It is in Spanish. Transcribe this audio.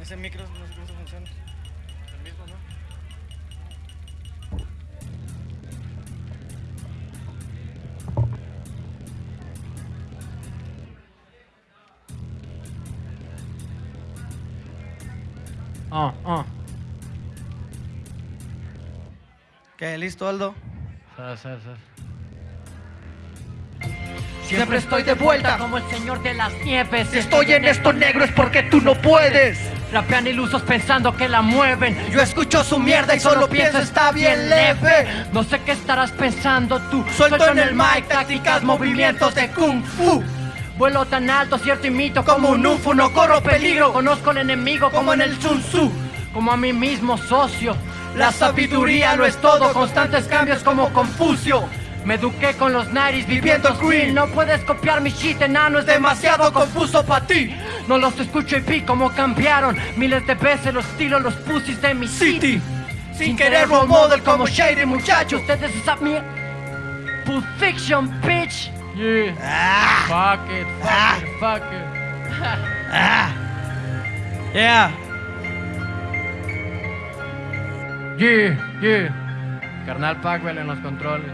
Ese micro no sé cómo se funciona. El mismo, ¿no? Ah, ah. ¿Qué? ¿Listo, Aldo? Sal, sal, sal. Siempre estoy de vuelta como el señor de las nieves. Si estoy en esto negro es porque tú no puedes. Rapean ilusos pensando que la mueven. Yo escucho su mierda y solo pienso está bien leve. No sé qué estarás pensando tú. Suelto en el mic tácticas, movimientos de kung fu. Vuelo tan alto, cierto y mito Como un UFO no corro peligro. Conozco al enemigo Como en el Sun Tzu. Como a mí mismo, socio. La sabiduría lo es todo, constantes cambios como Confucio. Me eduqué con los Naris Viviendo viviendo green. green. No puedes copiar mi shit, enano, es Demasiado confuso para ti. No los escucho y vi cómo cambiaron miles de veces los estilos, los pussies de mi City. city. Sin querer role model como Shady muchacho. Ustedes esa mierda. Pulp Fiction, bitch. Yeah. Ah, Fuck it, fuck Ah. it, fuck it. ah. Yeah. Yeah, yeah. Carnal Pacwell en los controles.